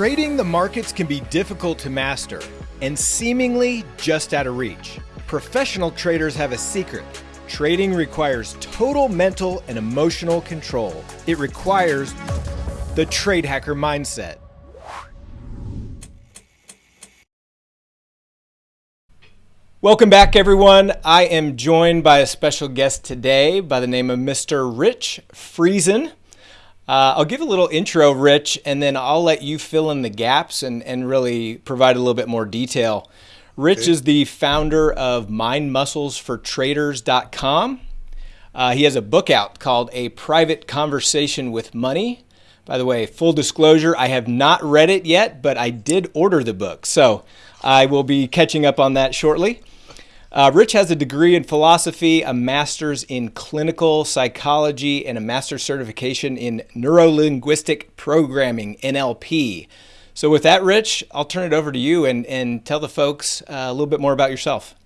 Trading the markets can be difficult to master and seemingly just out of reach. Professional traders have a secret. Trading requires total mental and emotional control. It requires the trade hacker mindset. Welcome back, everyone. I am joined by a special guest today by the name of Mr. Rich Friesen. Uh, I'll give a little intro, Rich, and then I'll let you fill in the gaps and, and really provide a little bit more detail. Rich okay. is the founder of mindmusclesfortraders.com. Uh, he has a book out called A Private Conversation with Money. By the way, full disclosure, I have not read it yet, but I did order the book. So I will be catching up on that shortly. Uh, Rich has a degree in philosophy, a master's in clinical psychology, and a master's certification in neurolinguistic programming, NLP. So, with that, Rich, I'll turn it over to you and, and tell the folks uh, a little bit more about yourself.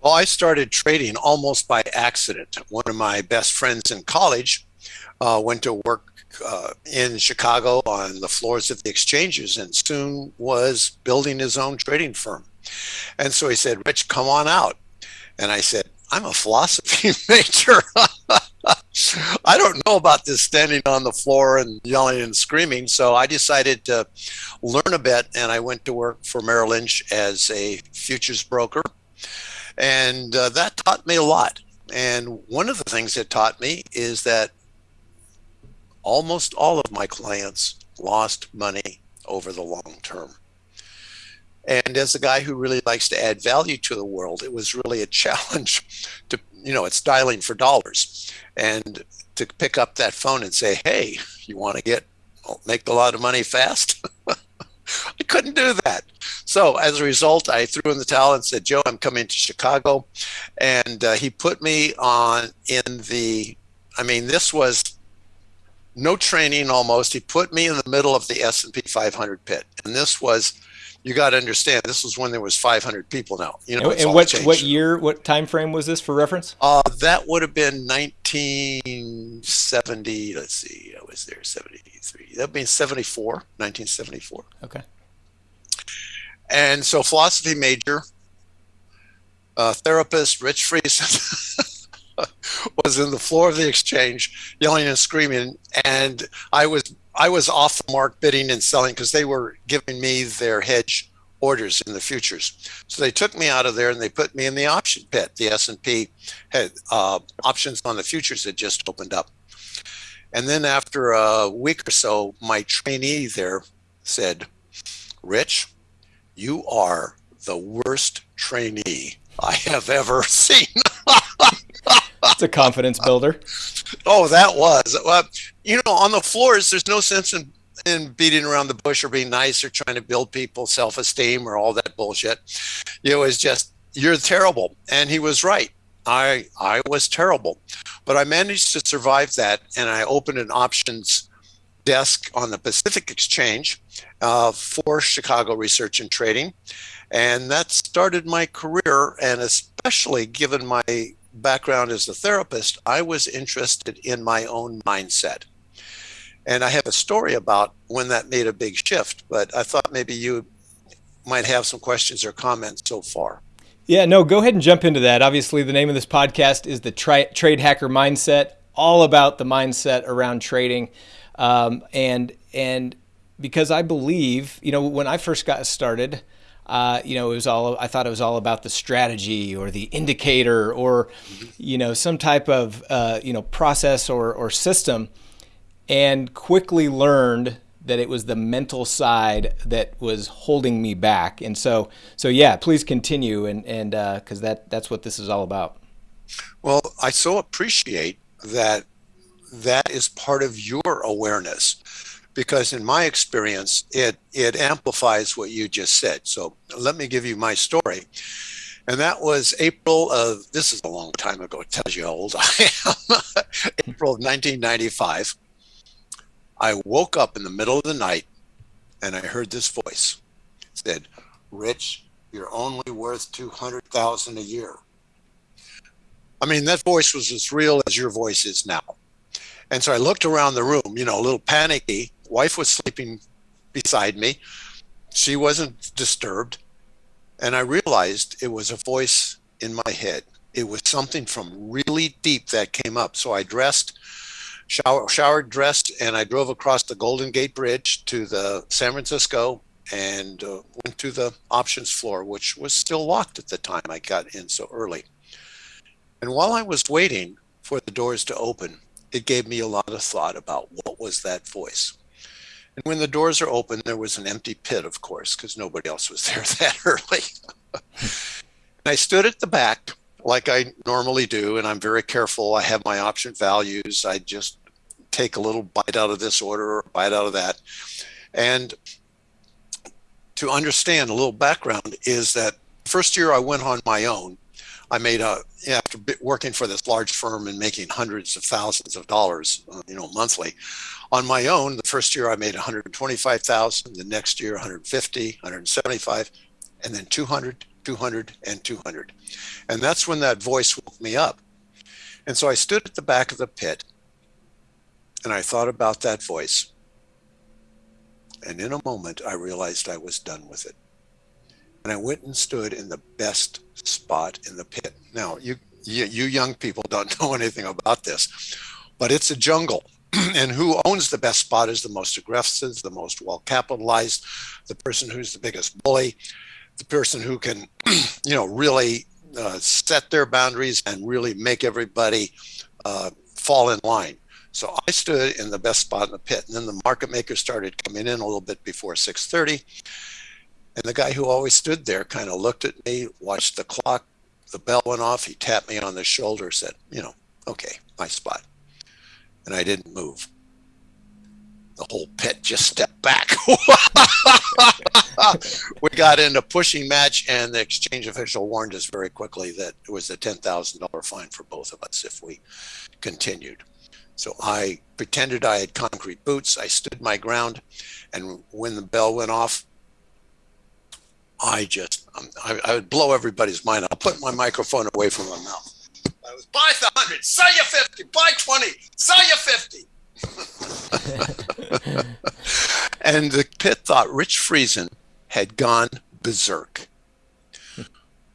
Well, I started trading almost by accident. One of my best friends in college uh, went to work uh, in Chicago on the floors of the exchanges and soon was building his own trading firm. And so he said, Rich, come on out. And I said, I'm a philosophy major. I don't know about this standing on the floor and yelling and screaming. So I decided to learn a bit and I went to work for Merrill Lynch as a futures broker. And uh, that taught me a lot. And one of the things it taught me is that almost all of my clients lost money over the long term. And as a guy who really likes to add value to the world, it was really a challenge to, you know, it's dialing for dollars and to pick up that phone and say, hey, you want to get, make a lot of money fast? I couldn't do that. So as a result, I threw in the towel and said, Joe, I'm coming to Chicago. And uh, he put me on in the, I mean, this was no training almost. He put me in the middle of the S&P 500 pit. And this was you got to understand this was when there was 500 people now you know and what what year what time frame was this for reference? Uh, that would have been 1970 let's see i was there 73 that means 74 1974 okay. And so philosophy major uh, therapist rich friesen was in the floor of the exchange yelling and screaming and i was I was off the mark bidding and selling because they were giving me their hedge orders in the futures. So they took me out of there and they put me in the option pit. The S&P had uh, options on the futures had just opened up. And then after a week or so, my trainee there said, Rich, you are the worst trainee I have ever seen. It's a confidence builder. Oh, that was. You know, on the floors, there's no sense in in beating around the bush or being nice or trying to build people's self-esteem or all that bullshit. It was just you're terrible, and he was right. I I was terrible, but I managed to survive that, and I opened an options desk on the Pacific Exchange uh, for Chicago Research and Trading, and that started my career. And especially given my background as a therapist, I was interested in my own mindset. And I have a story about when that made a big shift, but I thought maybe you might have some questions or comments so far. Yeah, no, go ahead and jump into that. Obviously, the name of this podcast is the tri- Trade Hacker Mindset, all about the mindset around trading. Um, and and because I believe, you know, when I first got started, uh, you know, it was all I thought it was all about the strategy or the indicator or, you know, some type of uh, you know process or or system, and quickly learned that it was the mental side that was holding me back. And so, so yeah, please continue and and because uh, that that's what this is all about. Well, I so appreciate that that is part of your awareness because in my experience, it, it amplifies what you just said. So let me give you my story. And that was April of, this is a long time ago, it tells you how old I am, April of 1995. I woke up in the middle of the night and I heard this voice. It said, Rich, you're only worth 200,000 a year. I mean, that voice was as real as your voice is now. And so I looked around the room, you know, a little panicky, wife was sleeping beside me. She wasn't disturbed. And I realized it was a voice in my head. It was something from really deep that came up. So I dressed, shower, showered, dressed, and I drove across the Golden Gate Bridge to the San Francisco and uh, went to the options floor, which was still locked at the time I got in so early. And while I was waiting for the doors to open, it gave me a lot of thought about what was that voice. And when the doors are open, there was an empty pit, of course, because nobody else was there that early. I stood at the back like I normally do, and I'm very careful. I have my option values. I just take a little bite out of this order or bite out of that. And to understand a little background is that first year I went on my own, I made a after working for this large firm and making hundreds of thousands of dollars, uh, you know, monthly. On my own, the first year I made 125,000, the next year 150, 175, and then 200, 200, and 200. And that's when that voice woke me up. And so I stood at the back of the pit and I thought about that voice. And in a moment, I realized I was done with it and I went and stood in the best spot in the pit. Now, you, you, you young people don't know anything about this, but it's a jungle. and who owns the best spot is the most aggressive, the most well capitalized, the person who's the biggest bully, the person who can, you know, really uh, set their boundaries and really make everybody uh, fall in line. So I stood in the best spot in the pit, and then the market makers started coming in a little bit before 6:30, and the guy who always stood there kind of looked at me, watched the clock, the bell went off. He tapped me on the shoulder, said, You know, okay, my spot. And I didn't move. The whole pit just stepped back. we got in a pushing match, and the exchange official warned us very quickly that it was a $10,000 fine for both of us if we continued. So I pretended I had concrete boots. I stood my ground. And when the bell went off, I just, um, I, I, would blow everybody's mind. I'll put my microphone away from my mouth. I was buy the 100, sell you 50, buy 20, sell you 50. and the pit thought Rich Friesen had gone berserk.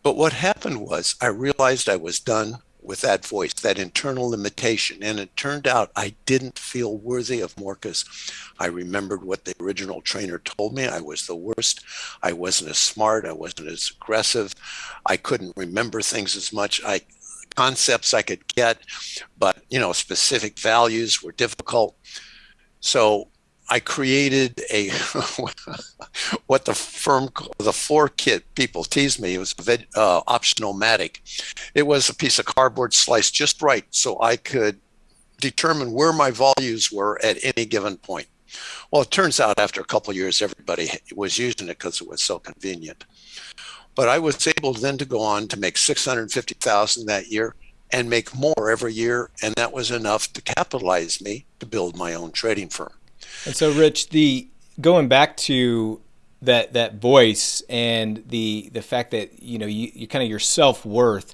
But what happened was I realized I was done with that voice, that internal limitation. And it turned out I didn't feel worthy of more because I remembered what the original trainer told me. I was the worst. I wasn't as smart. I wasn't as aggressive. I couldn't remember things as much. I concepts I could get, but you know, specific values were difficult. So I created a what the firm the floor kit people teased me. It was uh, optional-matic. It was a piece of cardboard sliced just right so I could determine where my values were at any given point. Well, it turns out after a couple years, everybody was using it because it was so convenient. But I was able then to go on to make 650,000 that year and make more every year. And that was enough to capitalize me to build my own trading firm. And so, Rich, the going back to that that voice and the the fact that you know you, you kind of your self worth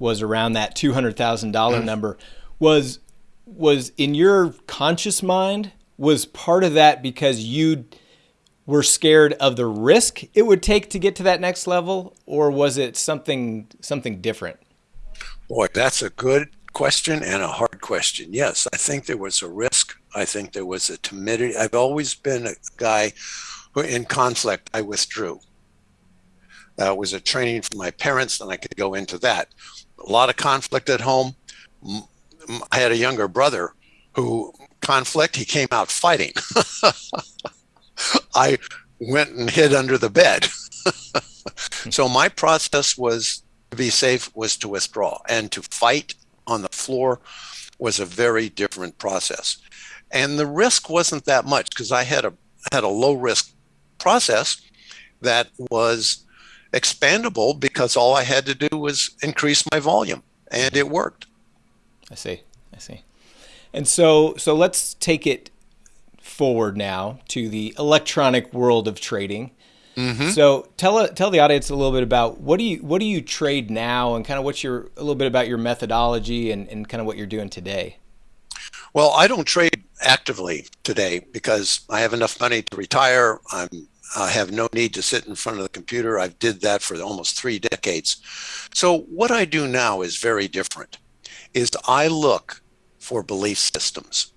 was around that two hundred thousand dollar mm. number was was in your conscious mind was part of that because you were scared of the risk it would take to get to that next level or was it something something different boy that's a good question and a hard question yes i think there was a risk I think there was a timidity. I've always been a guy who, in conflict, I withdrew. That was a training from my parents, and I could go into that. A lot of conflict at home. I had a younger brother who conflict, he came out fighting. I went and hid under the bed. so my process was to be safe was to withdraw and to fight on the floor was a very different process and the risk wasn't that much because I had a had a low risk process that was expandable because all I had to do was increase my volume, and it worked. I see. I see. And so so let's take it forward now to the electronic world of trading. Mm-hmm. So tell tell the audience a little bit about what do you what do you trade now, and kind of what's your a little bit about your methodology and, and kind of what you're doing today. Well, I don't trade actively today because I have enough money to retire. I'm I have no need to sit in front of the computer. I've did that for almost three decades. So what I do now is very different. Is I look for belief systems.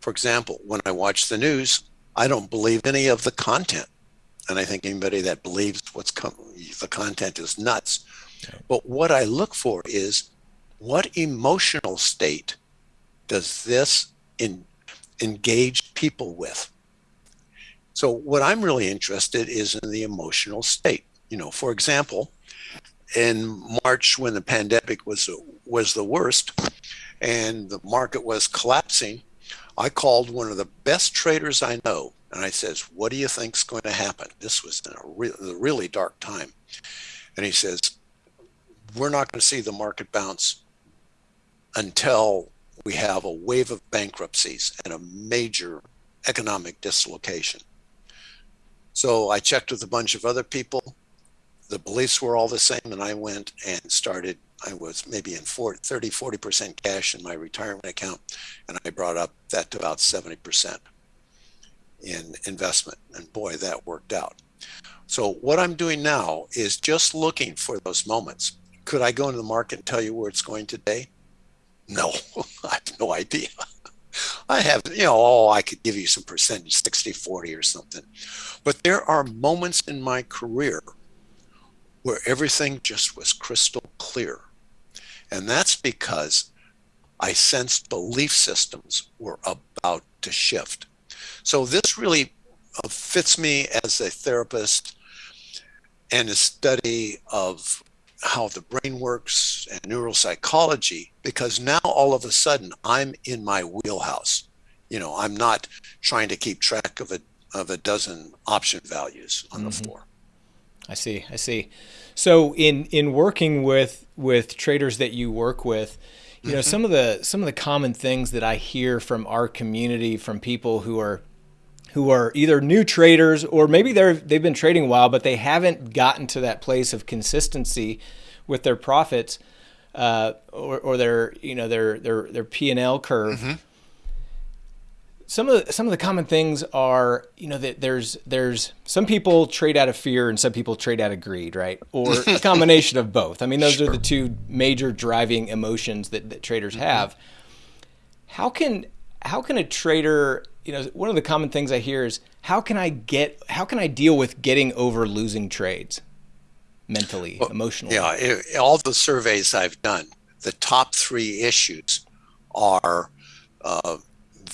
For example, when I watch the news, I don't believe any of the content. And I think anybody that believes what's the content is nuts. But what I look for is what emotional state does this in, engage people with? So what I'm really interested is in the emotional state. You know, for example, in March when the pandemic was was the worst and the market was collapsing, I called one of the best traders I know and I says, "What do you think's going to happen?" This was in a, re- a really dark time, and he says, "We're not going to see the market bounce until we have a wave of bankruptcies and a major economic dislocation." So I checked with a bunch of other people. The beliefs were all the same, and I went and started. I was maybe in 40, 30, 40% cash in my retirement account, and I brought up that to about 70% in investment. And boy, that worked out. So what I'm doing now is just looking for those moments. Could I go into the market and tell you where it's going today? No, I have no idea. I have, you know, oh, I could give you some percentage, 60, 40 or something. But there are moments in my career where everything just was crystal clear. And that's because I sensed belief systems were about to shift. So this really uh, fits me as a therapist and a study of how the brain works and neuropsychology because now all of a sudden I'm in my wheelhouse. You know, I'm not trying to keep track of a of a dozen option values on mm-hmm. the floor. I see. I see. So in in working with with traders that you work with, you know, mm-hmm. some of the some of the common things that I hear from our community from people who are who are either new traders or maybe they're they've been trading a while, but they haven't gotten to that place of consistency with their profits uh, or, or their you know their their their P and L curve. Mm-hmm. Some of the, some of the common things are you know that there's there's some people trade out of fear and some people trade out of greed, right? Or a combination of both. I mean, those sure. are the two major driving emotions that, that traders mm-hmm. have. How can how can a trader you know, one of the common things I hear is how can I get, how can I deal with getting over losing trades mentally, well, emotionally? Yeah, it, all the surveys I've done, the top three issues are uh,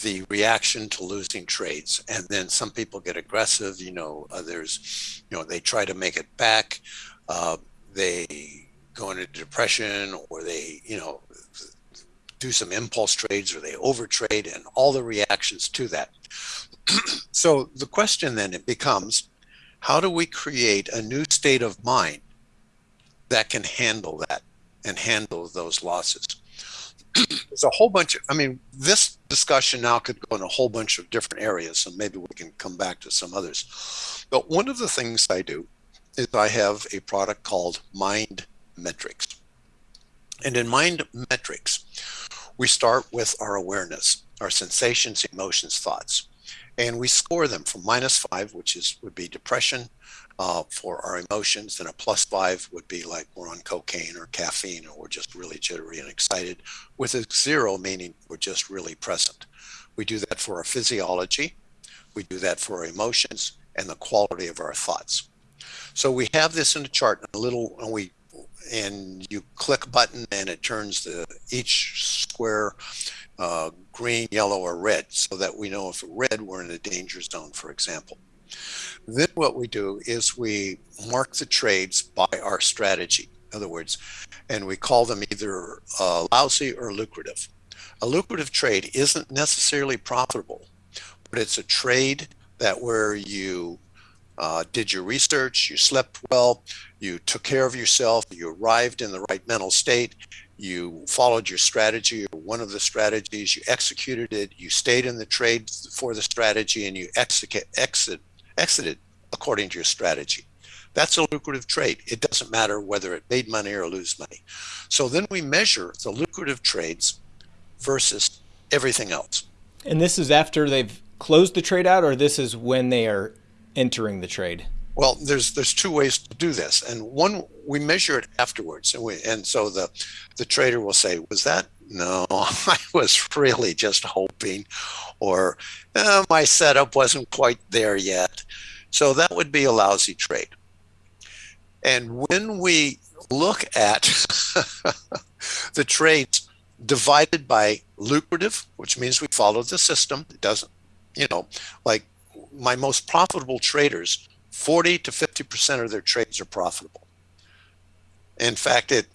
the reaction to losing trades. And then some people get aggressive, you know, others, you know, they try to make it back. Uh, they go into depression or they, you know, do some impulse trades or they overtrade and all the reactions to that. so the question then it becomes, how do we create a new state of mind that can handle that and handle those losses? There's a whole bunch of, I mean, this discussion now could go in a whole bunch of different areas, so maybe we can come back to some others. But one of the things I do is I have a product called Mind Metrics. And in Mind Metrics, we start with our awareness, our sensations, emotions, thoughts, and we score them from minus five, which is would be depression uh, for our emotions, and a plus five would be like we're on cocaine or caffeine, or we're just really jittery and excited, with a zero meaning we're just really present. We do that for our physiology, we do that for our emotions, and the quality of our thoughts. So we have this in a chart, a little, and we and you click button and it turns the each square uh, green, yellow, or red so that we know if red we're in a danger zone, for example. Then what we do is we mark the trades by our strategy. In other words, and we call them either uh, lousy or lucrative. A lucrative trade isn't necessarily profitable, but it's a trade that where you uh, did your research, you slept well, you took care of yourself, you arrived in the right mental state, you followed your strategy or one of the strategies, you executed it, you stayed in the trade for the strategy, and you exit, exit, exited according to your strategy. That's a lucrative trade. It doesn't matter whether it made money or lose money. So then we measure the lucrative trades versus everything else. And this is after they've closed the trade out, or this is when they are entering the trade? Well, there's there's two ways to do this, and one we measure it afterwards, and we and so the the trader will say, "Was that no? I was really just hoping, or eh, my setup wasn't quite there yet." So that would be a lousy trade. And when we look at the trades divided by lucrative, which means we follow the system, it doesn't, you know, like my most profitable traders, 40 to 50% of their trades are profitable. In fact, it,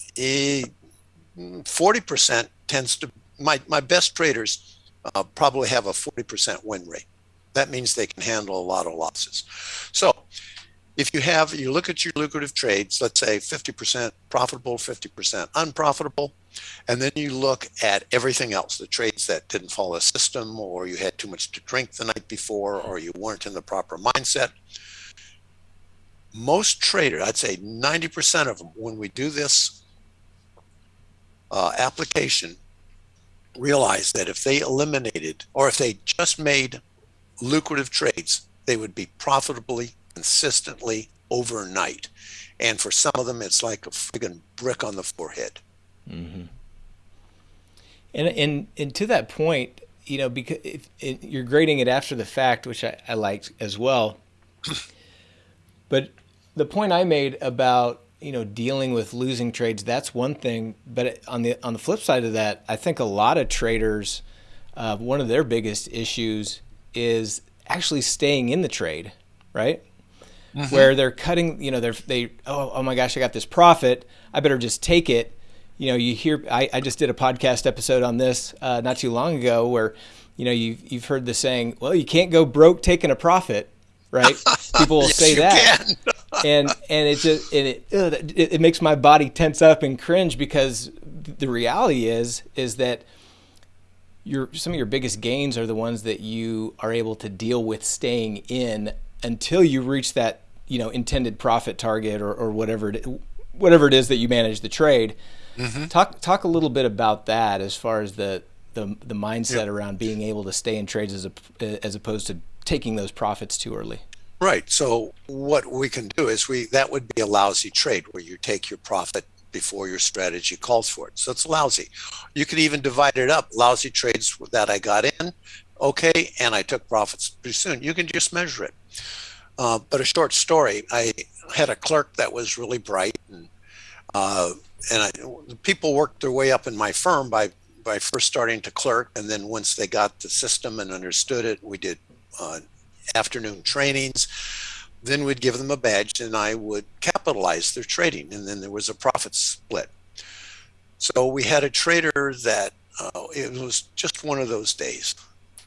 40% tends to, my, my best traders uh, probably have a 40% win rate. That means they can handle a lot of losses. So if you have, you look at your lucrative trades, let's say 50% profitable, 50% unprofitable, and then you look at everything else, the trades that didn't follow a system, or you had too much to drink the night before, or you weren't in the proper mindset. Most traders, I'd say 90% of them, when we do this uh, application, realize that if they eliminated, or if they just made lucrative trades, they would be profitably consistently overnight. And for some of them, it's like a friggin' brick on the forehead. Mm-hmm. And, and, and to that point, you know, because if, if you're grading it after the fact, which I, I liked as well. but the point I made about you know dealing with losing trades, that's one thing. But on the on the flip side of that, I think a lot of traders, uh, one of their biggest issues is actually staying in the trade, right? Mm-hmm. where they're cutting, you know, they're, they, oh, oh my gosh, I got this profit. I better just take it. You know, you hear, I, I just did a podcast episode on this uh, not too long ago where, you know, you've, you've heard the saying, well, you can't go broke taking a profit, right? People will yes, say that. and, and it just, and it, it, it makes my body tense up and cringe because the reality is, is that your, some of your biggest gains are the ones that you are able to deal with staying in until you reach that you know intended profit target or, or whatever it, whatever it is that you manage the trade. Mm-hmm. Talk talk a little bit about that as far as the the, the mindset around being able to stay in trades as a, as opposed to taking those profits too early. Right. So what we can do is we that would be a lousy trade where you take your profit before your strategy calls for it. So it's lousy. You could even divide it up. Lousy trades that I got in, okay, and I took profits pretty soon. You can just measure it. Uh, but a short story. I had a clerk that was really bright, and uh, and I, people worked their way up in my firm by by first starting to clerk, and then once they got the system and understood it, we did uh, afternoon trainings. Then we'd give them a badge, and I would capitalize their trading, and then there was a profit split. So we had a trader that uh, it was just one of those days.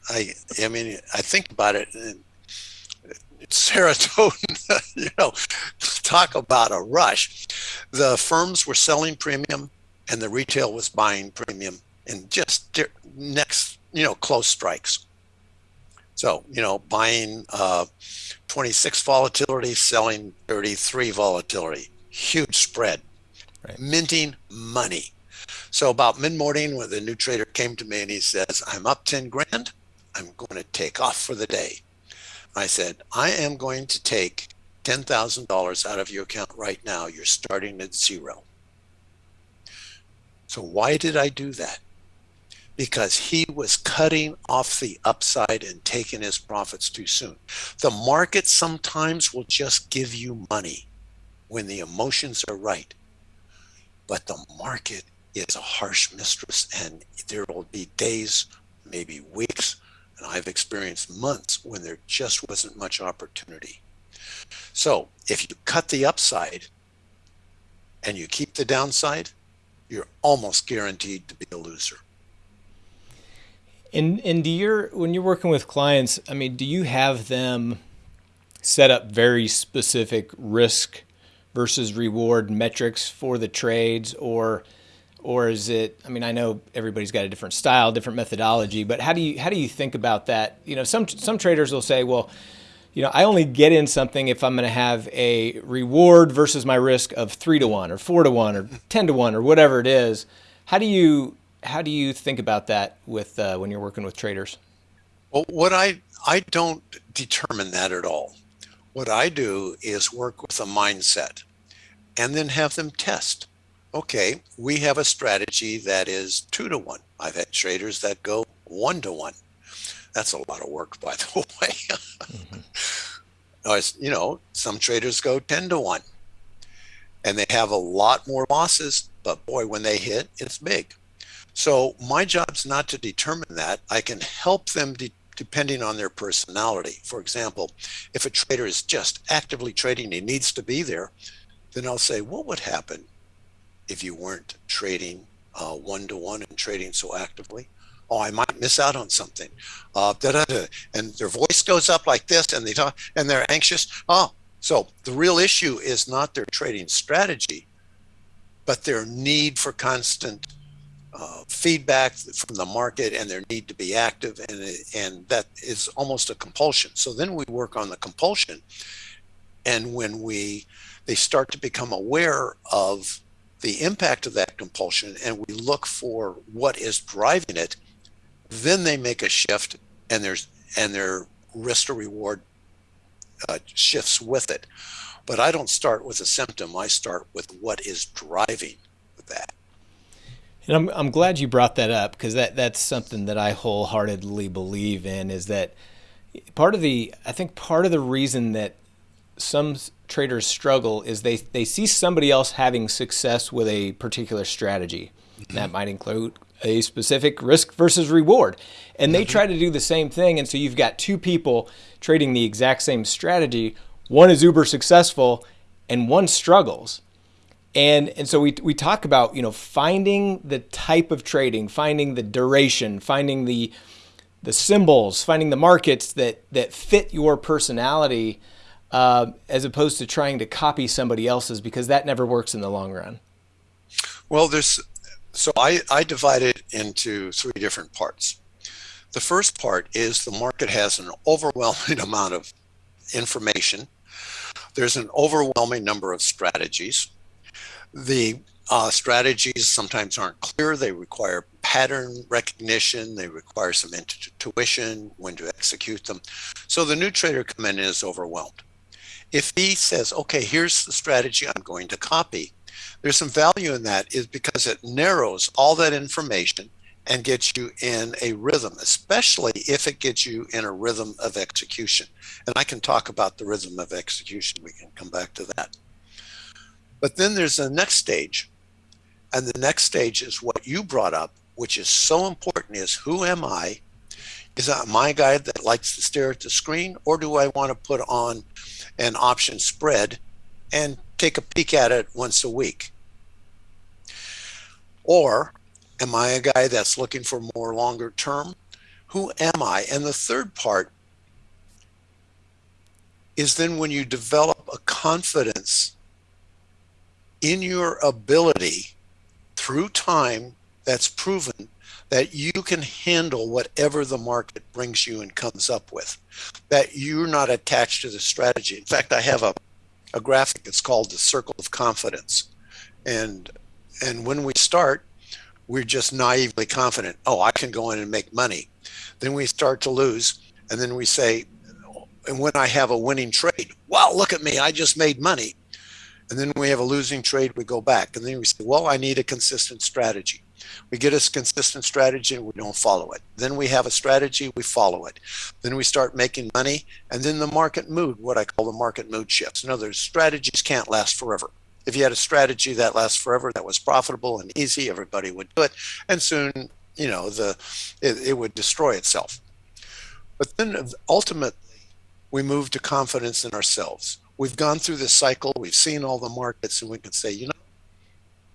I I mean I think about it. And serotonin, you know, talk about a rush. The firms were selling premium and the retail was buying premium in just next, you know, close strikes. So, you know, buying uh, 26 volatility, selling 33 volatility, huge spread, right. minting money. So about mid morning, when the new trader came to me and he says, I'm up 10 grand, I'm going to take off for the day. I said, I am going to take $10,000 out of your account right now. You're starting at zero. So why did I do that? Because he was cutting off the upside and taking his profits too soon. The market sometimes will just give you money when the emotions are right. But the market is a harsh mistress and there will be days, maybe weeks, and I've experienced months when there just wasn't much opportunity. So if you cut the upside and you keep the downside, you're almost guaranteed to be a loser. And and do your when you're working with clients, I mean, do you have them set up very specific risk versus reward metrics for the trades or or is it i mean i know everybody's got a different style different methodology but how do you how do you think about that you know some some traders will say well you know i only get in something if i'm going to have a reward versus my risk of 3 to 1 or 4 to 1 or 10 to 1 or whatever it is how do you how do you think about that with uh, when you're working with traders Well, what I I don't determine that at all. What I do is work with a mindset and then have them test. Okay, we have a strategy that is two to one. I've had traders that go one to one. That's a lot of work, by the way. mm-hmm. you know, some traders go 10 to one and they have a lot more losses, but boy, when they hit, it's big. So my job's not to determine that. I can help them de- depending on their personality. For example, if a trader is just actively trading, he needs to be there, then I'll say, what would happen if you weren't trading one to one and trading so actively? Oh, I might miss out on something. Uh, and their voice goes up like this, and they talk, and they're anxious. Oh, so the real issue is not their trading strategy, but their need for constant uh, feedback from the market and their need to be active and and that is almost a compulsion so then we work on the compulsion and when we they start to become aware of the impact of that compulsion and we look for what is driving it then they make a shift and there's and their risk to reward uh, shifts with it. But i don't start with a symptom i start with what is driving that. And I'm, I'm glad you brought that up because that, that's something that I wholeheartedly believe in is that part of the, I think part of the reason that some traders struggle is they, they see somebody else having success with a particular strategy. That might include a specific risk versus reward. And they try to do the same thing. And so you've got two people trading the exact same strategy. One is uber successful and one struggles and and so we we talk about you know finding the type of trading, finding the duration, finding the the symbols, finding the markets that that fit your personality, uh, as opposed to trying to copy somebody else's because that never works in the long run. Well, there's so I I divide it into three different parts. The first part is the market has an overwhelming amount of information. There's an overwhelming number of strategies the uh, strategies sometimes aren't clear. They require pattern recognition. They require some intuition when to execute them. So the new trader coming in is overwhelmed. If he says, okay, here's the strategy I'm going to copy, there's some value in that is because it narrows all that information and gets you in a rhythm, especially if it gets you in a rhythm of execution. And I can talk about the rhythm of execution. We can come back to that. But then there's the next stage. And the next stage is what you brought up, which is so important is who am I? Is that my guy that likes to stare at the screen? Or do I want to put on an option spread and take a peek at it once a week? Or am I a guy that's looking for more longer term? Who am I? And the third part is then when you develop a confidence in your ability through time that's proven that you can handle whatever the market brings you and comes up with, that you're not attached to the strategy. In fact, I have a, a graphic, it's called the circle of confidence. And and when we start, we're just naively confident, oh, I can go in and make money. Then we start to lose, and then we say, and when I have a winning trade, wow, look at me, I just made money. And then we have a losing trade, we go back. And then we say, well, I need a consistent strategy. We get a consistent strategy and we don't follow it. Then we have a strategy, we follow it. Then we start making money. And then the market mood, what I call the market mood shifts. In other words, strategies can't last forever. If you had a strategy that lasts forever, that was profitable and easy, everybody would do it. And soon, you know, the it, it would destroy itself. But then ultimately, we move to confidence in ourselves we've gone through this cycle, we've seen all the markets, and we can say, you know,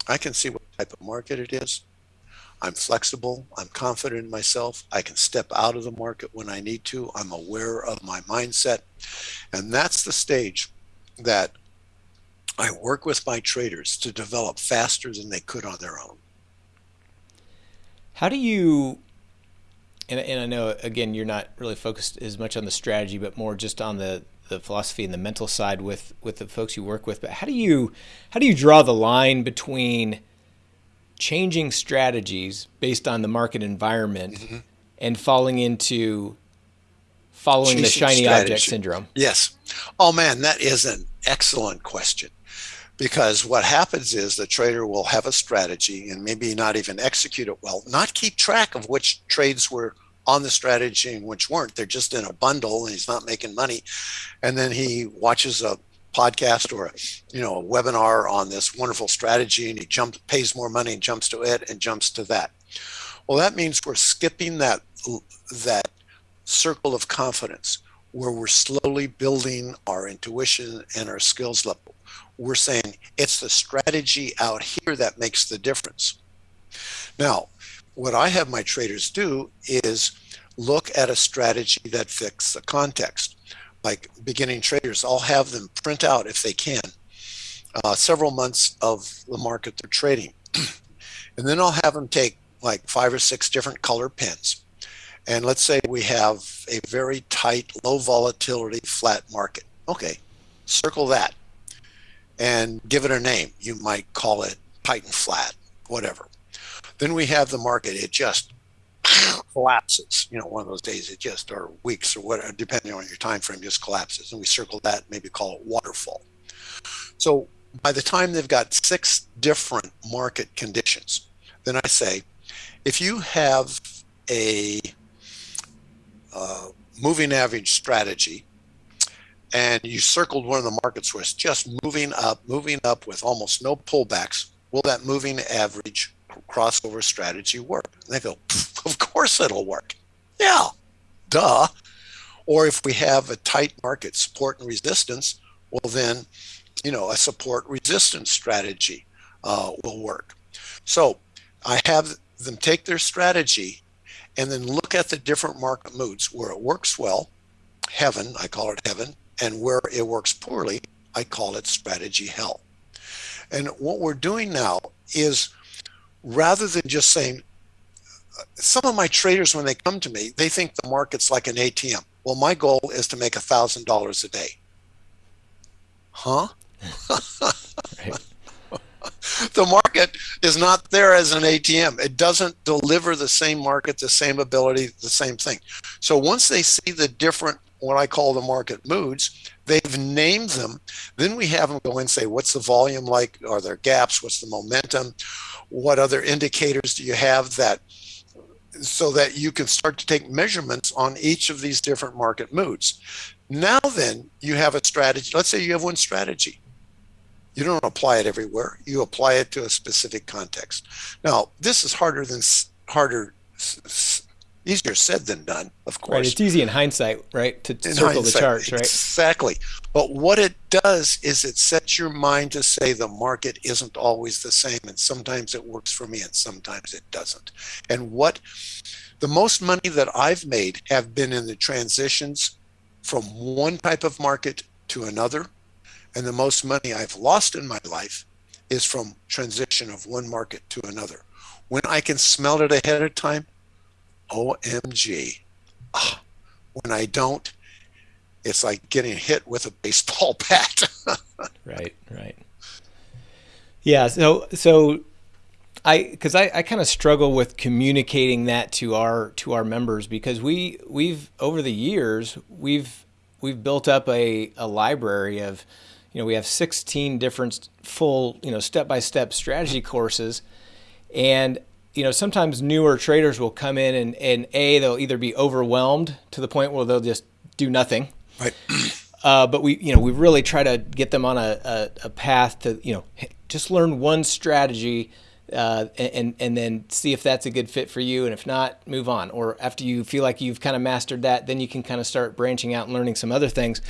I can see what type of market it is. I'm flexible. I'm confident in myself. I can step out of the market when I need to. I'm aware of my mindset. And that's the stage that I work with my traders to develop faster than they could on their own. How do you, and, and I know, again, you're not really focused as much on the strategy, but more just on the, the philosophy and the mental side with with the folks you work with but how do you how do you draw the line between changing strategies based on the market environment mm-hmm. and falling into following the shiny strategy. object syndrome? Yes. Oh man, that is an excellent question. Because what happens is the trader will have a strategy and maybe not even execute it well, not keep track of which trades were on the strategy and which weren't. They're just in a bundle and he's not making money. And then he watches a podcast or you know a webinar on this wonderful strategy and he jumps pays more money and jumps to it and jumps to that. Well, that means we're skipping that that circle of confidence where we're slowly building our intuition and our skills level. We're saying it's the strategy out here that makes the difference. Now, what I have my traders do is look at a strategy that fits the context. Like beginning traders, I'll have them print out, if they can, uh, several months of the market they're trading. and then I'll have them take like five or six different color pens. And let's say we have a very tight, low volatility, flat market. Okay, circle that and give it a name. You might call it tight and flat, whatever. Then we have the market. It just collapses. You know, one of those days it just, or weeks or whatever, depending on your time frame, just collapses. And we circle that, maybe call it waterfall. So by the time they've got six different market conditions, then I say, if you have a uh, moving average strategy and you circled one of the markets where it's just moving up, moving up with almost no pullbacks, will that moving average crossover strategy work? And they go, of course it'll work. Yeah, duh. Or if we have a tight market support and resistance, well then, you know, a support resistance strategy uh, will work. So I have them take their strategy and then look at the different market moods where it works well, heaven, I call it heaven, and where it works poorly, I call it strategy hell. And what we're doing now is rather than just saying, some of my traders, when they come to me, they think the market's like an ATM. Well, my goal is to make a thousand dollars a day. Huh? the market is not there as an ATM. It doesn't deliver the same market, the same ability, the same thing. So once they see the different, what I call the market moods, they've named them. Then we have them go and say, what's the volume like? Are there gaps? What's the momentum? What other indicators do you have that so that you can start to take measurements on each of these different market moods. Now then you have a strategy. Let's say you have one strategy. You don't apply it everywhere. You apply it to a specific context. Now, this is harder than harder, easier said than done, of course. Right. It's easy in hindsight, right? To in circle the charts, right? Exactly. But what it does is it sets your mind to say the market isn't always the same, and sometimes it works for me, and sometimes it doesn't. And what the most money that I've made have been in the transitions from one type of market to another and the most money I've lost in my life is from transition of one market to another. When I can smell it ahead of time, OMG. Ah, when I don't, it's like getting hit with a baseball bat. right, right. Yeah, so so I because I, I kind of struggle with communicating that to our to our members because we we've over the years we've we've built up a, a library of you know, we have 16 different full, you know, step-by-step strategy courses. And, you know, sometimes newer traders will come in and, and A, they'll either be overwhelmed to the point where they'll just do nothing. Right. Uh, but we, you know, we really try to get them on a, a, a path to, you know, just learn one strategy uh, and and then see if that's a good fit for you, and if not, move on. Or after you feel like you've kind of mastered that, then you can kind of start branching out and learning some other things.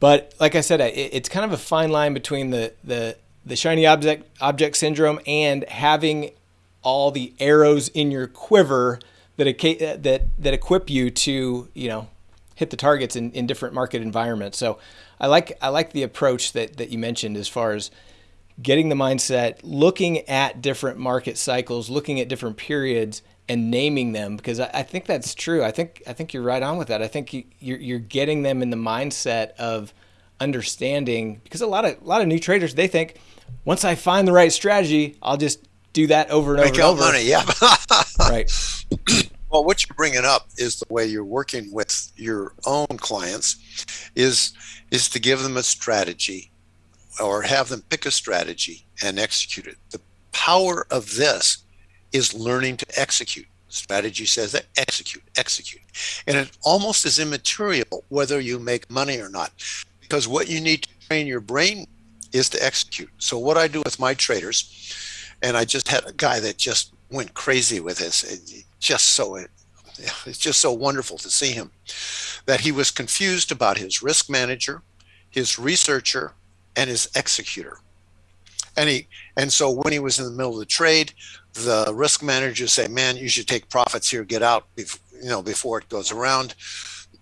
But like I said, it, it's kind of a fine line between the, the, the shiny object, object syndrome and having all the arrows in your quiver that, that, that equip you to, you know, hit the targets in, in different market environments. So I like, I like the approach that, that you mentioned as far as getting the mindset, looking at different market cycles, looking at different periods and naming them because I, I, think that's true. I think I think you're right on with that. I think you, you're you're getting them in the mindset of understanding because a lot of a lot of new traders they think once I find the right strategy, I'll just do that over and Make over and over. money, yeah. right. Well, what you're bringing up is the way you're working with your own clients is is to give them a strategy or have them pick a strategy and execute it. The power of this is learning to execute. Strategy says that execute, execute. And it almost is immaterial whether you make money or not, because what you need to train your brain is to execute. So, what I do with my traders, and I just had a guy that just went crazy with this, it just so it, it's just so wonderful to see him that he was confused about his risk manager, his researcher, and his executor. And he and so when he was in the middle of the trade, the risk manager say, "Man, you should take profits here, get out, you know, before it goes around."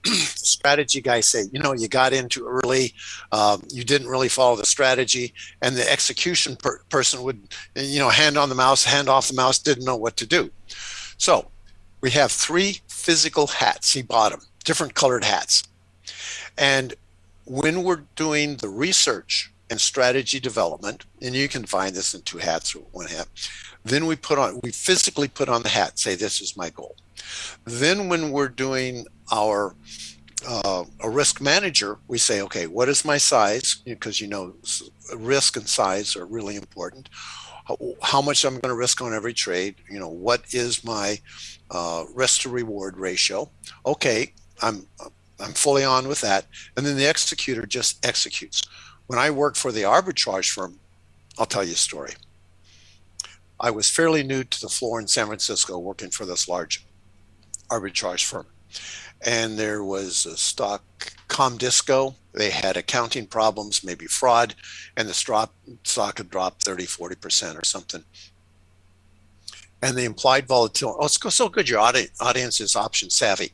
Strategy guy say, you know, you got into early, um, you didn't really follow the strategy, and the execution per person would, you know, hand on the mouse, hand off the mouse, didn't know what to do. So we have three physical hats. He bought them, different colored hats, and when we're doing the research and strategy development, and you can find this in two hats or one hat, then we put on, we physically put on the hat, say, this is my goal. Then when we're doing our uh, a risk manager, we say, okay, what is my size? Because you know, risk and size are really important. How, much I'm going to risk on every trade? You know, what is my uh, risk to reward ratio? Okay, I'm I'm fully on with that. And then the executor just executes. When I worked for the arbitrage firm, I'll tell you a story. I was fairly new to the floor in San Francisco working for this large arbitrage firm. And there was a stock Comdisco. They had accounting problems, maybe fraud, and the stock, stock had dropped 30, 40% or something. And the implied volatility, oh, it's so good your audience is option savvy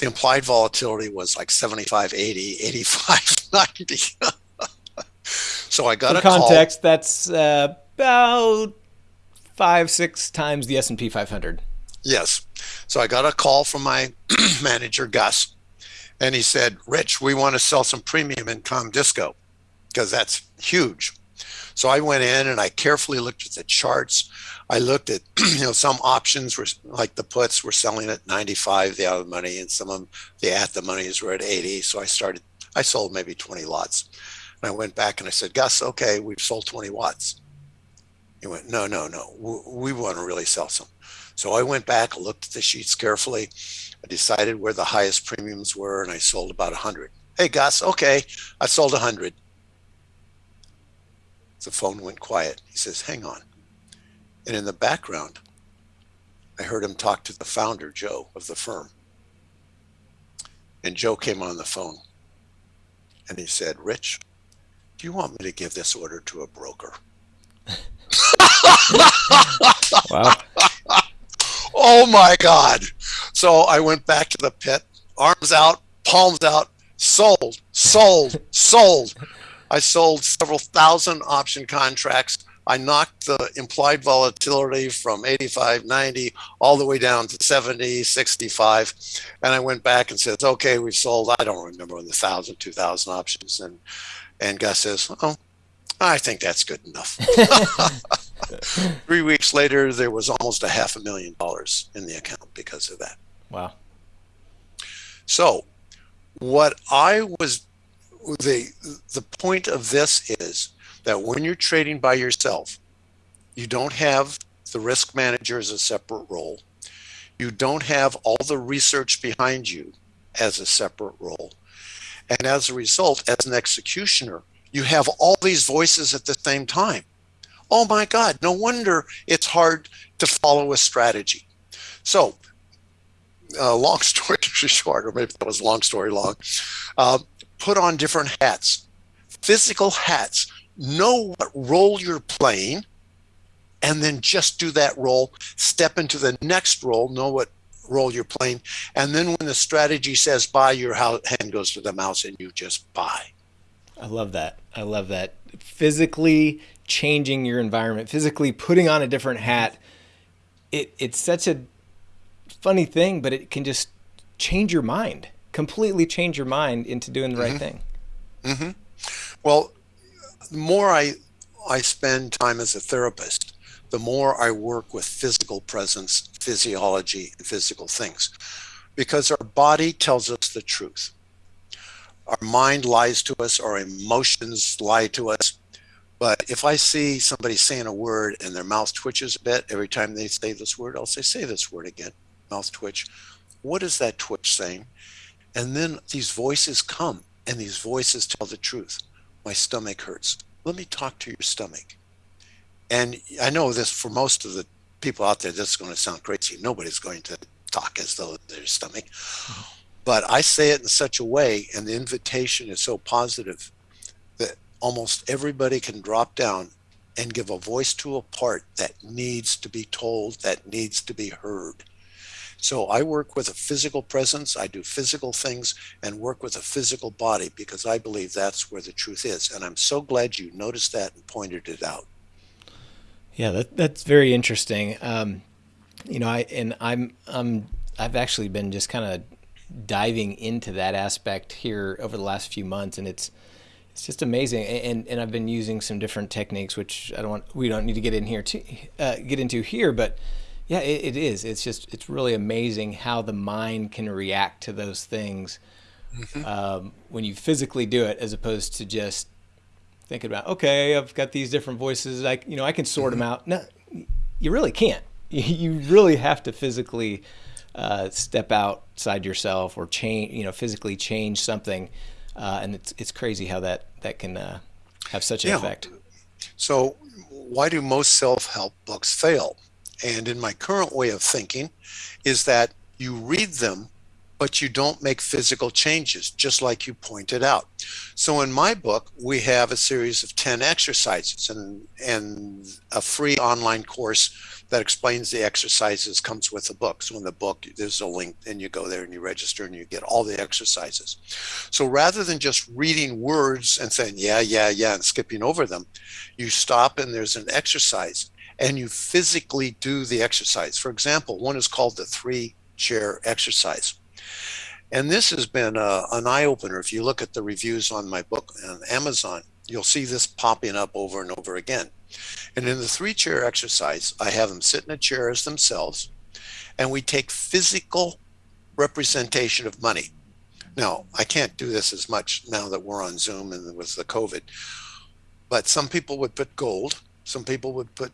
the implied volatility was like 75, 80, 85, 90. so I got For a context, call. that's uh, about five, six times the S&P 500. Yes. So I got a call from my manager, Gus, and he said, Rich, we want to sell some premium in Comdisco because that's huge. So I went in and I carefully looked at the charts. I looked at, you know, some options were like the puts were selling at 95, the out of money, and some of them, the at the monies were at 80. So I started, I sold maybe 20 lots. And I went back and I said, Gus, okay, we've sold 20 watts. He went, no, no, no, we, we want to really sell some. So I went back, looked at the sheets carefully. I decided where the highest premiums were, and I sold about 100. Hey, Gus, okay, I sold 100. The phone went quiet. He says, hang on. And in the background, I heard him talk to the founder, Joe, of the firm. And Joe came on the phone and he said, Rich, do you want me to give this order to a broker? wow. Oh my God. So I went back to the pit, arms out, palms out, sold, sold, sold. I sold several thousand option contracts I knocked the implied volatility from 85, 90, all the way down to 70, 65. And I went back and said, okay, we've sold, I don't remember, the 1,000, 2,000 options. And, and Gus says, oh, I think that's good enough. Three weeks later, there was almost a half a million dollars in the account because of that. Wow. So, what I was the the point of this is that when you're trading by yourself, you don't have the risk manager as a separate role. You don't have all the research behind you as a separate role. And as a result, as an executioner, you have all these voices at the same time. Oh my God, no wonder it's hard to follow a strategy. So, uh, long story short, or maybe that was long story long, uh, put on different hats, physical hats know what role you're playing, and then just do that role, step into the next role, know what role you're playing, and then when the strategy says buy, your hand goes to the mouse and you just buy. I love that. I love that. Physically changing your environment, physically putting on a different hat. It it's such a funny thing, but it can just change your mind, completely change your mind into doing the right mm-hmm. thing. Mm-hmm. Well, the more I I spend time as a therapist, the more I work with physical presence, physiology, and physical things. Because our body tells us the truth. Our mind lies to us, our emotions lie to us. But if I see somebody saying a word and their mouth twitches a bit every time they say this word, I'll say, say this word again, mouth twitch. What is that twitch saying? And then these voices come and these voices tell the truth. My stomach hurts. Let me talk to your stomach. And I know this for most of the people out there, this is going to sound crazy. Nobody's going to talk as though their stomach. Mm-hmm. But I say it in such a way, and the invitation is so positive almost everybody can drop down and give a voice to a part that needs to be told, that needs to be heard. So I work with a physical presence, I do physical things, and work with a physical body because I believe that's where the truth is. And I'm so glad you noticed that and pointed it out. Yeah, that, that's very interesting. Um, you know, I and I'm I'm I've actually been just kind of diving into that aspect here over the last few months, and it's it's just amazing. And and I've been using some different techniques, which I don't want we don't need to get in here to uh, get into here, but yeah, it, it is. It's just it's really amazing how the mind can react to those things mm-hmm. um, when you physically do it, as opposed to just thinking about okay, I've got these different voices. I you know I can sort mm-hmm. them out. No, you really can't. You really have to physically uh, step outside yourself or change, you know, physically change something. Uh, and it's it's crazy how that that can uh, have such an yeah. effect. So, why do most self-help books fail? And in my current way of thinking, is that you read them but you don't make physical changes, just like you pointed out. So in my book, we have a series of 10 exercises and, and a free online course that explains the exercises comes with the book. So in the book, there's a link and you go there and you register and you get all the exercises. So rather than just reading words and saying, yeah, yeah, yeah, and skipping over them, you stop and there's an exercise and you physically do the exercise. For example, one is called the three chair exercise. And this has been a, uh, an eye opener. If you look at the reviews on my book on Amazon, you'll see this popping up over and over again. And in the three chair exercise, I have them sit in a chair as themselves, and we take physical representation of money. Now, I can't do this as much now that we're on Zoom and with the COVID, but some people would put gold, some people would put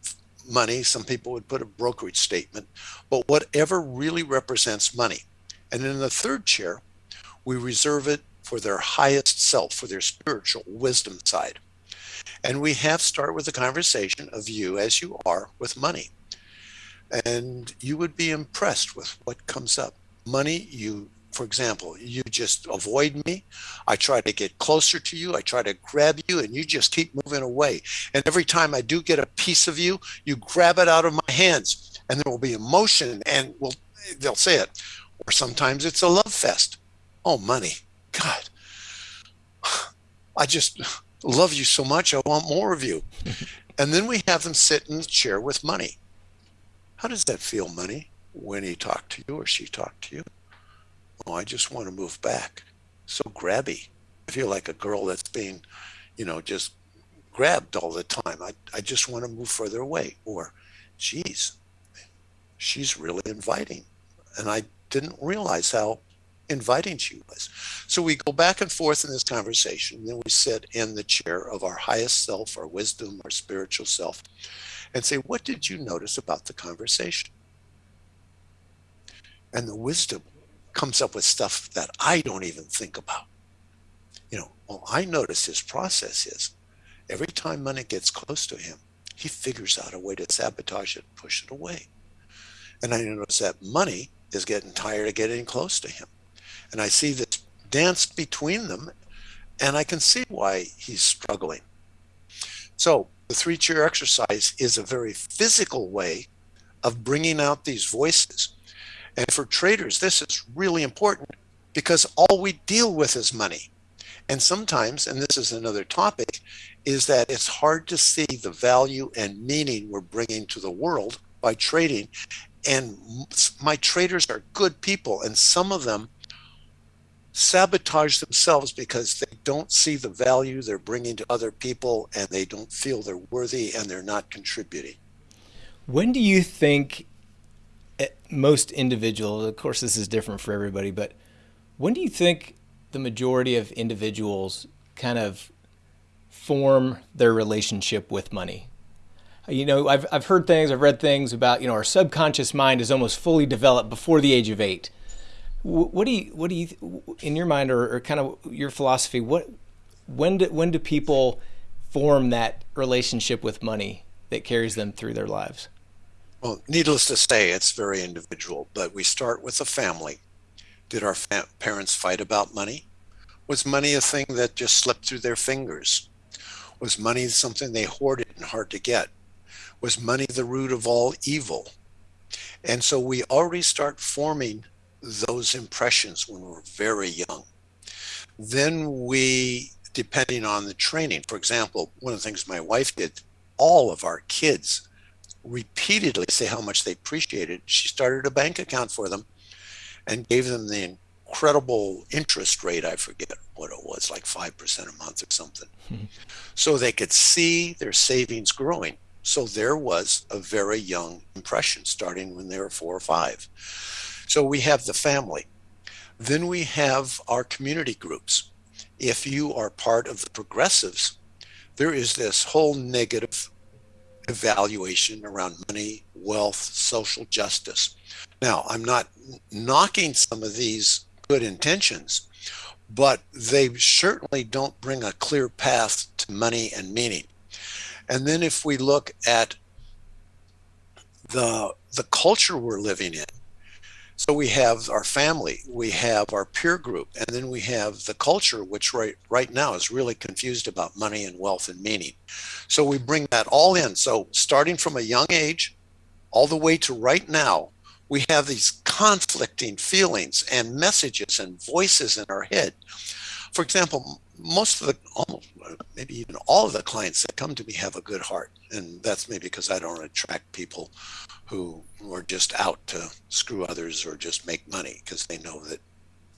money, some people would put a brokerage statement, but whatever really represents money. And in the third chair, we reserve it for their highest self, for their spiritual wisdom side. And we have start with a conversation of you as you are with money. And you would be impressed with what comes up. Money, you, for example, you just avoid me. I try to get closer to you. I try to grab you, and you just keep moving away. And every time I do get a piece of you, you grab it out of my hands, and there will be emotion, and we'll, they'll say it or sometimes it's a love fest. Oh, money. God, I just love you so much. I want more of you. and then we have them sit in the chair with money. How does that feel, money, when he talked to you or she talked to you? Oh, I just want to move back. So grabby. I feel like a girl that's being, you know, just grabbed all the time. I, I just want to move further away. Or, geez, she's really inviting. And I didn't realize how inviting she was. So we go back and forth in this conversation. And Then we sit in the chair of our highest self, our wisdom, our spiritual self, and say, What did you notice about the conversation? And the wisdom comes up with stuff that I don't even think about. You know, well, I notice his process is every time money gets close to him, he figures out a way to sabotage it, push it away. And I notice that money is getting tired of getting close to him. And I see this dance between them, and I can see why he's struggling. So, the three chair exercise is a very physical way of bringing out these voices. And for traders, this is really important because all we deal with is money. And sometimes, and this is another topic, is that it's hard to see the value and meaning we're bringing to the world by trading and my traders are good people and some of them sabotage themselves because they don't see the value they're bringing to other people and they don't feel they're worthy and they're not contributing When do you think eh, most individuals, of course, this is different for everybody, but when do you think the majority of individuals kind of form their relationship with money? You know, I've, I've heard things, I've read things about, you know, our subconscious mind is almost fully developed before the age of eight. What do you, what do you, in your mind or, or kind of your philosophy, what, when do, when do people form that relationship with money that carries them through their lives? Well, needless to say, it's very individual, but we start with a family. Did our fa- parents fight about money? Was money a thing that just slipped through their fingers? Was money something they hoarded and hard to get? Was money the root of all evil? And so we already start forming those impressions when we're very young. Then we, depending on the training, for example, one of the things my wife did, all of our kids repeatedly say how much they appreciated. She started a bank account for them and gave them the incredible interest rate. I forget what it was, like 5% a month or something. Mm-hmm. So they could see their savings growing. So there was a very young impression starting when they were four or five. So we have the family. Then we have our community groups. If you are part of the progressives, there is this whole negative evaluation around money, wealth, social justice. Now, I'm not knocking some of these good intentions, but they certainly don't bring a clear path to money and meaning. And then if we look at the the culture we're living in, so we have our family, we have our peer group, and then we have the culture, which right right now is really confused about money and wealth and meaning. So we bring that all in. So starting from a young age, all the way to right now, we have these conflicting feelings and messages and voices in our head. For example, most of the almost maybe even all of the clients that come to me have a good heart. And that's maybe because i don't attract people who are just out to screw others or just make money because they know that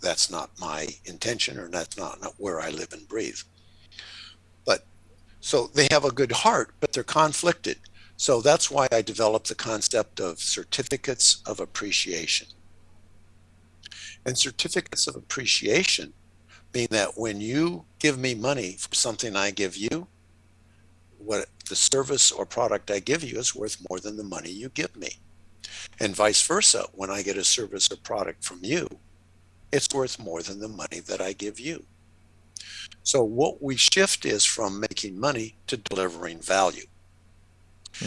that's not my intention or that's not, not where i live and breathe. But so they have a good heart but they're conflicted. So that's why I developed the concept of certificates of appreciation. And certificates of appreciation mean that when you give me money for something I give you, what the service or product I give you is worth more than the money you give me. And vice versa, when I get a service or product from you, it's worth more than the money that I give you. So what we shift is from making money to delivering value. Hmm.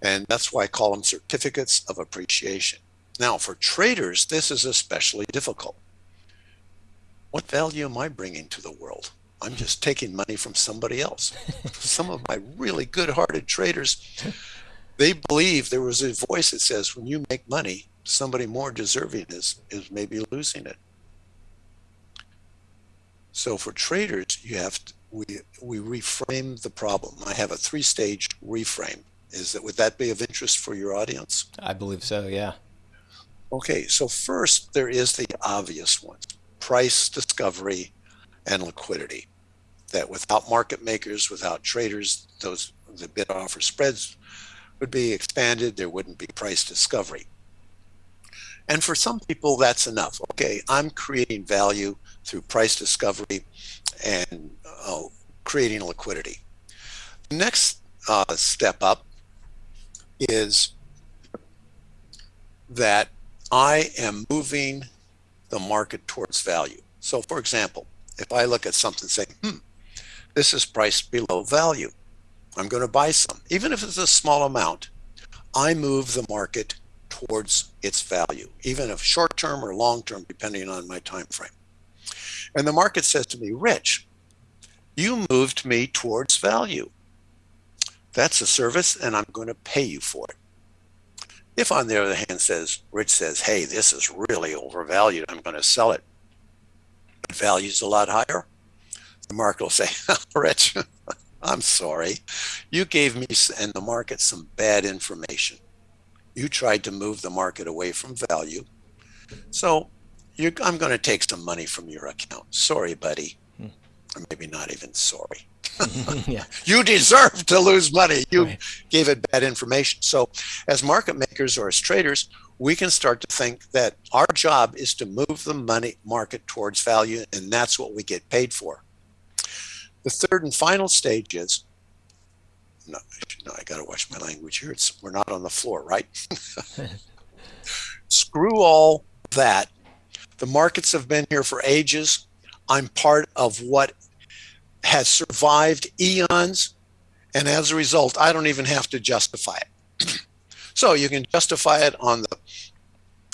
And that's why I call them certificates of appreciation. Now, for traders, this is especially difficult. What value am I bringing to the world? I'm just taking money from somebody else. Some of my really good hearted traders, they believe there was a voice that says, when you make money, somebody more deserving is, is maybe losing it. So for traders, you have to, we, we reframe the problem. I have a three stage reframe. Is that would that be of interest for your audience? I believe so. Yeah. Okay, so first there is the obvious ones: price discovery and liquidity. That without market makers, without traders, those the bid offer spreads would be expanded. There wouldn't be price discovery. And for some people, that's enough. Okay, I'm creating value through price discovery and uh, creating liquidity. The next uh, step up is that I am moving the market towards value. So, for example, if I look at something saying, hmm, this is priced below value, I'm going to buy some. Even if it's a small amount, I move the market towards its value, even if short term or long term, depending on my time frame. And the market says to me, Rich, you moved me towards value. That's a service, and I'm going to pay you for it. If, on the other hand, says Rich says, "Hey, this is really overvalued. I'm going to sell it," but value's a lot higher, the market will say, "Rich, I'm sorry, you gave me and the market some bad information. You tried to move the market away from value, so I'm going to take some money from your account. Sorry, buddy." Maybe not even sorry. yeah. you deserve to lose money. You right. gave it bad information. So, as market makers or as traders, we can start to think that our job is to move the money market towards value, and that's what we get paid for. The third and final stage is no, no I got to watch my language here. It's, we're not on the floor, right? Screw all that. The markets have been here for ages. I'm part of what has survived eons. And as a result, I don't even have to justify it. so you can justify it on the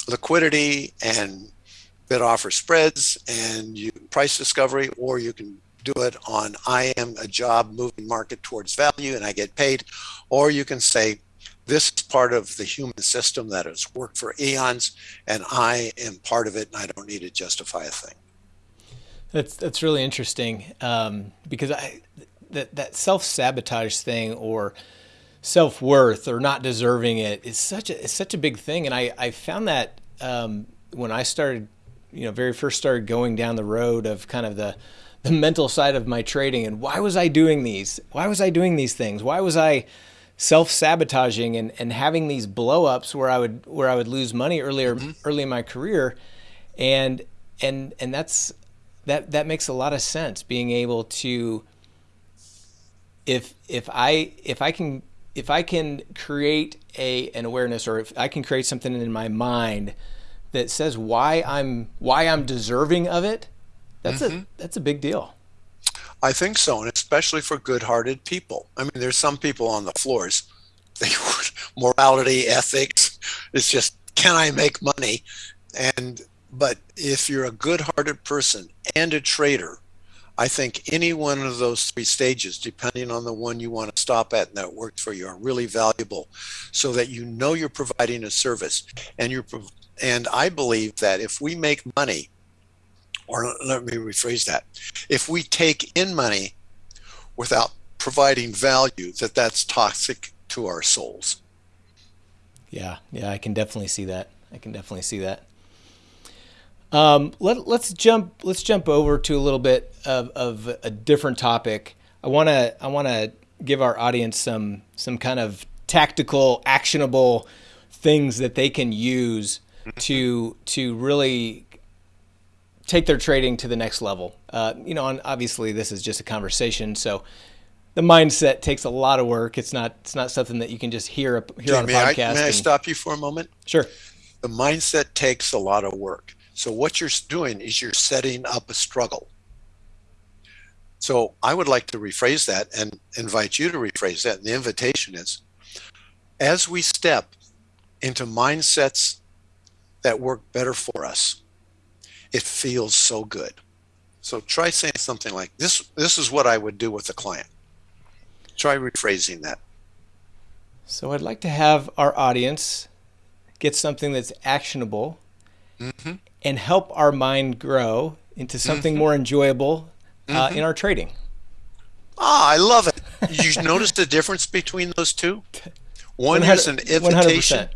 liquidity and bid offer spreads and you price discovery, or you can do it on I am a job moving market towards value and I get paid, or you can say this is part of the human system that has worked for eons and I am part of it and I don't need to justify a thing. That's that's really interesting um, because I that that self sabotage thing or self worth or not deserving it is such a it's such a big thing, and I I found that um, when I started, you know, very first started going down the road of kind of the the mental side of my trading and why was I doing these? Why was I doing these things? Why was I self sabotaging and, and having these blow ups where I would where I would lose money earlier mm-hmm. early in my career, and and and that's that that makes a lot of sense. Being able to if if I if I can if I can create a an awareness or if I can create something in my mind that says why I'm why I'm deserving of it, that's mm-hmm. a that's a big deal. I think so, and especially for good-hearted people. I mean, there's some people on the floors. They morality, ethics. It's just can I make money? And but if you're a good-hearted person and a trader, I think any one of those three stages, depending on the one you want to stop at and that worked for you, are really valuable, so that you know you're providing a service. And you're and I believe that if we make money, or let me rephrase that, if we take in money without providing value, that that's toxic to our souls. Yeah, yeah, I can definitely see that. I can definitely see that. Um, let, us jump. Let's jump over to a little bit of, of a different topic. I want to. I want to give our audience some some kind of tactical, actionable things that they can use to to really take their trading to the next level. Uh, you know, and obviously this is just a conversation, so the mindset takes a lot of work. It's not it's not something that you can just hear hear on a podcast. I, may I stop you for a moment? Sure. The mindset takes a lot of work. So what you're doing is you're setting up a struggle. So I would like to rephrase that and invite you to rephrase that. And the invitation is as we step into mindsets that work better for us, it feels so good. So try saying something like this this is what I would do with a client. Try rephrasing that. So I'd like to have our audience get something that's actionable mm-hmm and help our mind grow into something mm-hmm. more enjoyable uh, mm-hmm. in our trading. Ah, I love it. You notice the difference between those two? One is an invitation. 100%.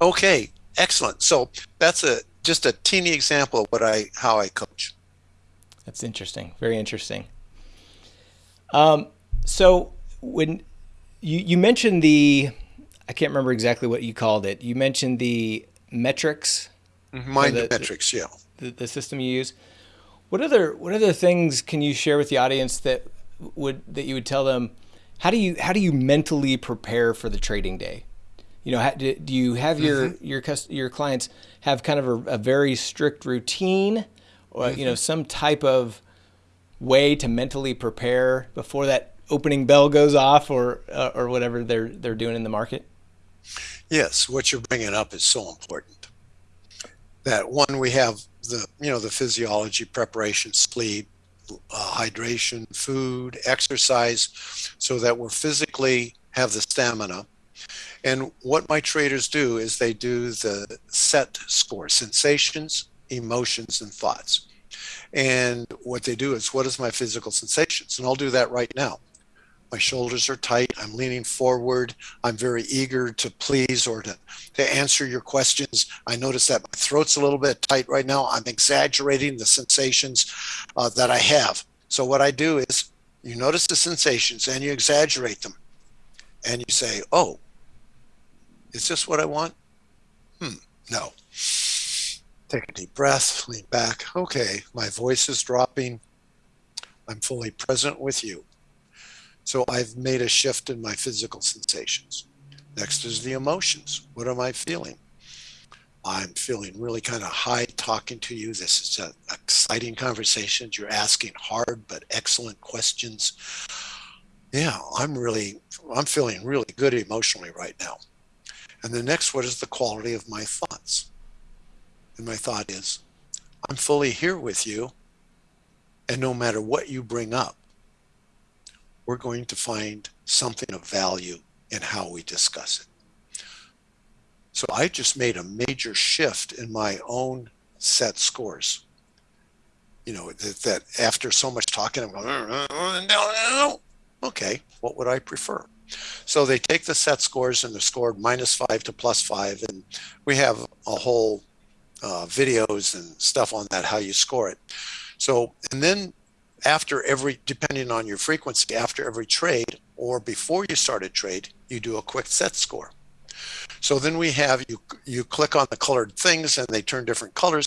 Okay, excellent. So that's a just a teeny example of what I how I coach. That's interesting. Very interesting. Um, so when you you mentioned the, I can't remember exactly what you called it. You mentioned the metrics Mind the, metrics, yeah. The, the system you use. What other what other things can you share with the audience that would that you would tell them? How do you how do you mentally prepare for the trading day? You know, do, do you have your mm-hmm. your your clients have kind of a, a very strict routine, or mm-hmm. you know, mm-hmm. some type of way to mentally prepare before that opening bell goes off, or uh, or whatever they're they're doing in the market? Yes, what you're bringing up is so important that one we have the you know the physiology preparation sleep uh, hydration food exercise so that we're physically have the stamina. And what my traders do is they do the set score sensations emotions and thoughts. And what they do is what is my physical sensations? And i'll do that right now my shoulders are tight. I'm leaning forward. I'm very eager to please or to, to answer your questions. I notice that my throat's a little bit tight right now. I'm exaggerating the sensations uh, that I have. So, what I do is You notice the sensations and you exaggerate them. And you say, oh, is this what I want? Hmm, no. Take a deep breath, lean back. Okay, my voice is dropping. I'm fully present with you. So I've made a shift in my physical sensations. Next is the emotions. What am I feeling? I'm feeling really kind of high talking to you. This is an exciting conversation. You're asking hard but excellent questions. Yeah, I'm really, I'm feeling really good emotionally right now. And the next, what is the quality of my thoughts? And my thought is, I'm fully here with you. And no matter what you bring up, we're going to find something of value in how we discuss it. So I just made a major shift in my own set scores. You know, that, that after so much talking, I'm going, mm, mm, mm, okay, what would I prefer? So they take the set scores and they're scored minus five to plus five. And we have a whole uh, videos and stuff on that, how you score it. So, and then after every, depending on your frequency, after every trade or before you start a trade, you do a quick set score. So then we have you you click on the colored things and they turn different colors,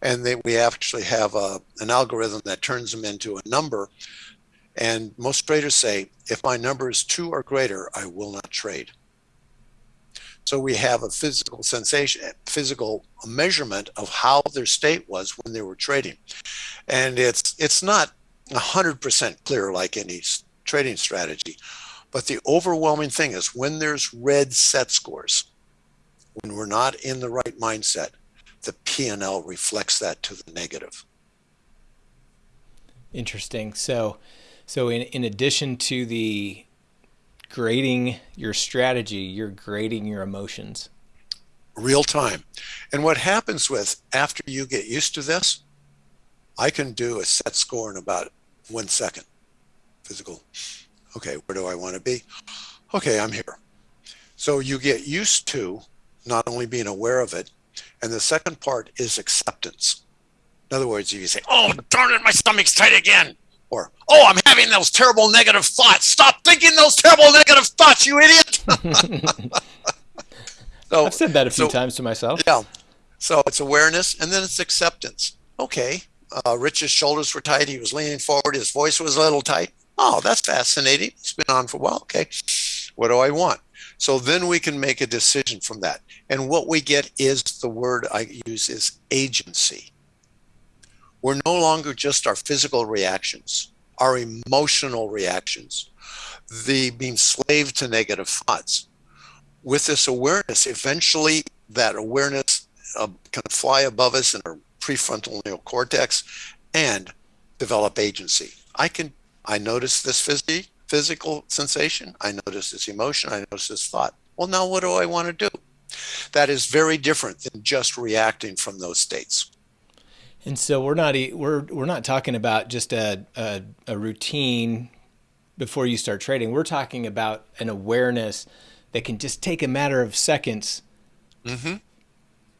and then we actually have a, an algorithm that turns them into a number. And most traders say, if my number is two or greater, I will not trade. So we have a physical sensation, physical measurement of how their state was when they were trading. And it's it's not 100% clear like any trading strategy. But the overwhelming thing is when there's red set scores, when we're not in the right mindset, the P&L reflects that to the negative. Interesting. So so in, in addition to the grading your strategy, you're grading your emotions. Real time. And what happens with after you get used to this, I can do a set score in about one second. Physical. Okay, where do I want to be? Okay, I'm here. So you get used to not only being aware of it, and the second part is acceptance. In other words, if you say, oh, darn it, my stomach's tight again, or, oh, I'm having those terrible negative thoughts. Stop thinking those terrible negative thoughts, you idiot. so, I've said that a few so, times to myself. Yeah. So it's awareness and then it's acceptance. Okay. Uh, Rich's shoulders were tight. He was leaning forward. His voice was a little tight. Oh, that's fascinating. It's been on for a while. Okay. What do I want? So then we can make a decision from that. And what we get is the word I use is agency we're no longer just our physical reactions, our emotional reactions, the being slave to negative thoughts. With this awareness, eventually that awareness uh, can fly above us and prefrontal neocortex and develop agency. I can, I notice this phys- physical sensation, I notice this emotion, I notice this thought. Well, now what do I want to do? That is very different than just reacting from those states. And so we're not we're we're not talking about just a, a, a routine before you start trading. We're talking about an awareness that can just take a matter of seconds, mm-hmm.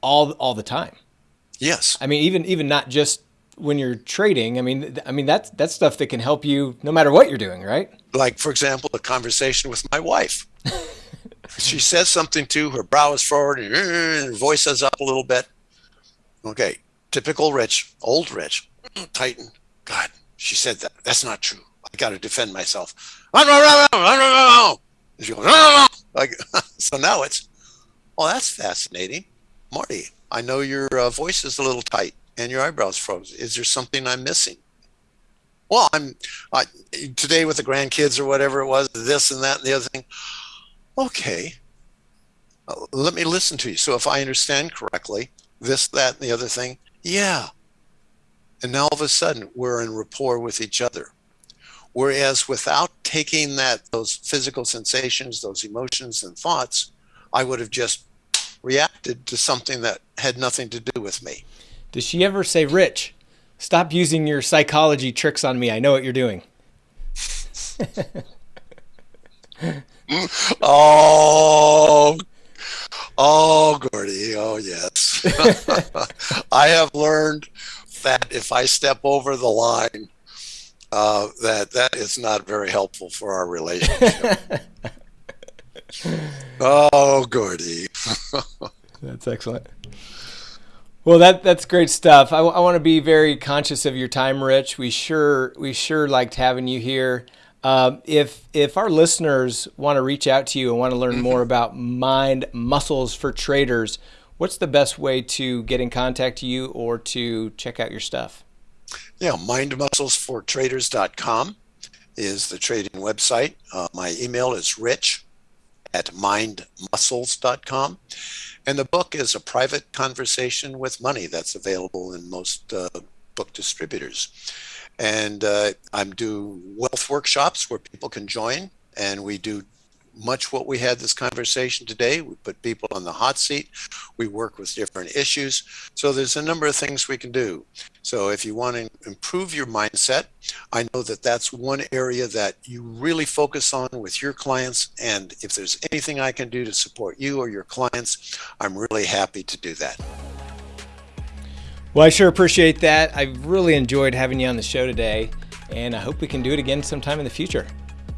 all all the time. Yes. I mean, even even not just when you're trading. I mean, I mean that's that's stuff that can help you no matter what you're doing, right? Like for example, a conversation with my wife. she says something to her brow is forward and her voice is up a little bit. Okay, typical rich, old rich, Titan. God, she said that. That's not true. I got to defend myself. She goes, like, so now it's, oh, that's fascinating. Marty, I know your uh, voice is a little tight and your eyebrows froze. Is there something I'm missing? Well, I'm I, today with the grandkids or whatever it was, this and that and the other thing. Okay, uh, let me listen to you. So if I understand correctly, this, that, and the other thing, yeah. And now all of a sudden we're in rapport with each other. Whereas without taking that those physical sensations, those emotions and thoughts, I would have just reacted to something that had nothing to do with me. Does she ever say, Rich, stop using your psychology tricks on me. I know what you're doing. oh, Oh, Gordy. Oh, yes. I have learned that if I step over the line, uh, that that is not very helpful for our relationship. Oh, Gordy. that's excellent. Well, that that's great stuff. I, I want to be very conscious of your time, Rich. We sure we sure liked having you here. Uh, if if our listeners want to reach out to you and want to learn mm-hmm. more about mind muscles for traders, what's the best way to get in contact to you or to check out your stuff? Yeah, mindmusclesfortraders.com is the trading website. Uh, my email is rich at mindmuscles.com. And the book is a private conversation with money that's available in most uh, book distributors. And uh, I'm do wealth workshops where people can join, and we do much what we had this conversation today. We put people on the hot seat. We work with different issues. So there's a number of things we can do. So if you want to improve your mindset, I know that that's one area that you really focus on with your clients. And if there's anything I can do to support you or your clients, I'm really happy to do that. Well, I sure appreciate that. I really enjoyed having you on the show today, and I hope we can do it again sometime in the future.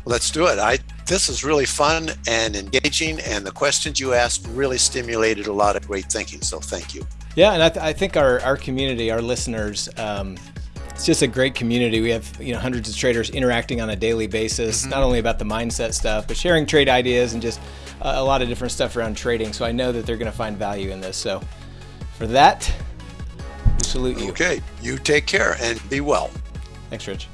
Let's do it. I this is really fun and engaging, and the questions you asked really stimulated a lot of great thinking. So thank you. Yeah, and I, th- I think our, our community, our listeners, um, it's just a great community. We have you know hundreds of traders interacting on a daily basis, mm-hmm. not only about the mindset stuff, but sharing trade ideas and just a, a lot of different stuff around trading. So I know that they're going to find value in this. So for that, we salute you. Okay, you take care and be well. Thanks, Rich.